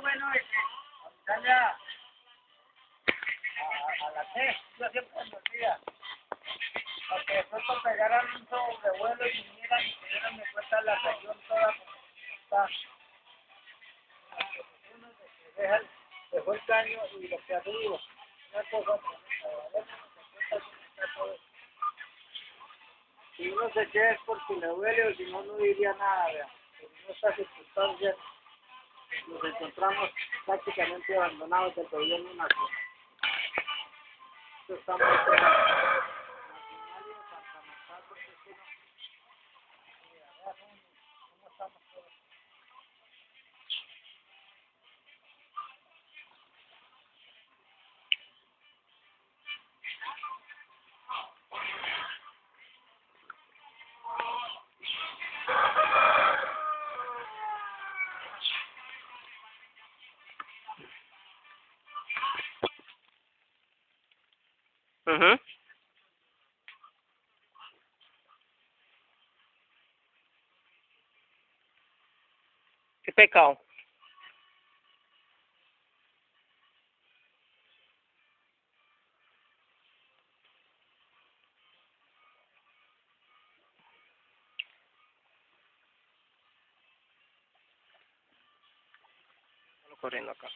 lo bueno es que a, a, la T, yo siempre me olvida. Porque después cuando pegaran un sobrevuelo y vinieran y se dieran cuenta la región toda como está. Uno se deja dejó el caño y lo que arriba. Una cosa, si uno se queda es porque le duele o si no, no diría nada, vea. En estas circunstancias nos encontramos prácticamente abandonados del gobierno nacional. Uhum. E pecal. Correndo acá.